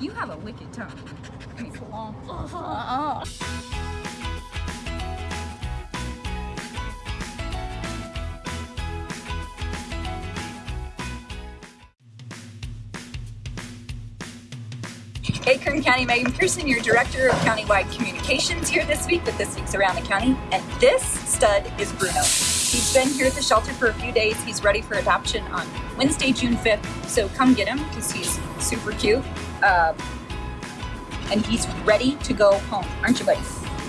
You have a wicked tongue. I mean, long. Hey, Kern County, Megan Pearson, your Director of Countywide Communications here this week with this week's Around the County. And this stud is Bruno. He's been here at the shelter for a few days. He's ready for adoption on Wednesday, June 5th. So come get him because he's super cute. Um, and he's ready to go home. Aren't you, buddy?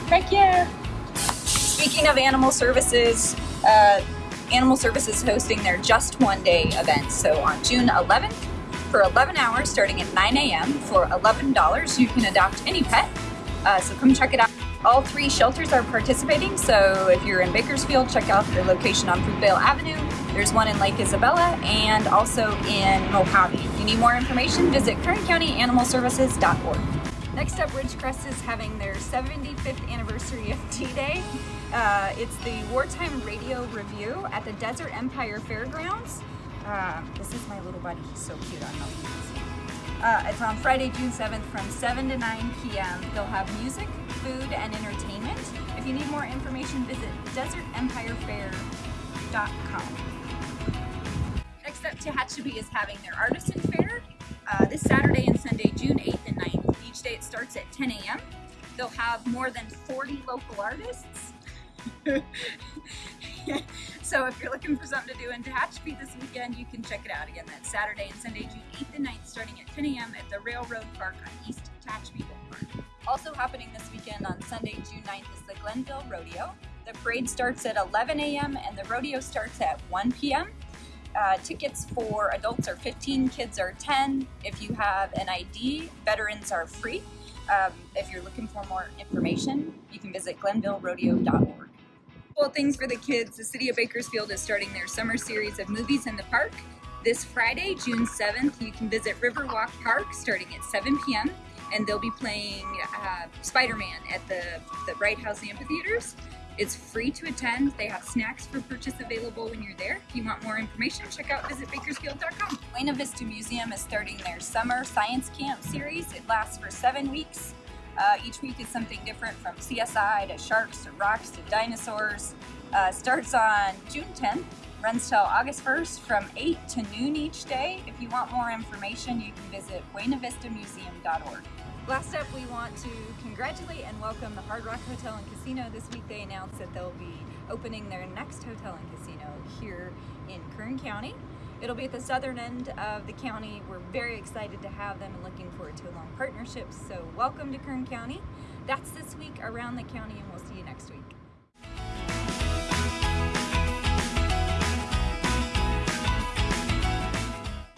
Heck yeah. Speaking of animal services, uh, Animal Services is hosting their Just One Day event. So on June 11th, for 11 hours starting at 9 a.m. for $11, you can adopt any pet. Uh, so come check it out. All three shelters are participating, so if you're in Bakersfield, check out their location on Fruitvale Avenue. There's one in Lake Isabella and also in Mojave. If you need more information, visit kerncountyanimalservices.org. Next up, Ridgecrest is having their 75th anniversary of D-Day. Uh, it's the Wartime Radio Review at the Desert Empire Fairgrounds. Uh, this is my little buddy. He's so cute. I know Uh, it's on Friday, June 7th from 7 to 9 p.m. They'll have music, food, and entertainment. If you need more information, visit desertempirefair.com. Next up, Tehachapi is having their Artisan Fair uh, this Saturday and Sunday, June 8th and 9th. Each day it starts at 10 a.m. They'll have more than 40 local artists. so if you're looking for something to do in Tehachapi this weekend, you can check it out. Again, that's Saturday and Sunday, June 8th and 9th, starting at 10 a.m. at the Railroad Park on East Tehachapi Boulevard. Also happening this weekend on Sunday, June 9th is the Glennville Rodeo. The parade starts at 11 a.m. and the rodeo starts at 1 p.m. Uh, tickets for adults are 15, kids are 10. If you have an ID, veterans are free. Um, if you're looking for more information, you can visit glenvillerodeo.org. Cool things for the kids. The City of Bakersfield is starting their summer series of movies in the park. This Friday, June 7th, you can visit Riverwalk Park starting at 7 p.m. and they'll be playing uh, Spider-Man at the, the Bright House amphitheaters. It's free to attend. They have snacks for purchase available when you're there. If you want more information, check out visitbakersfield.com. Buena Vista Museum is starting their summer science camp series. It lasts for seven weeks. Uh, each week is something different from CSI to sharks to rocks to dinosaurs. Uh, starts on June 10th, runs till August 1st from 8 to noon each day. If you want more information, you can visit buenavistamuseum.org. Last up, we want to congratulate and welcome the Hard Rock Hotel and Casino. This week they announced that they'll be opening their next hotel and casino here in Kern County. It'll be at the southern end of the county. We're very excited to have them and looking forward to a long partnership. So welcome to Kern County. That's this week around the county and we'll see you next week.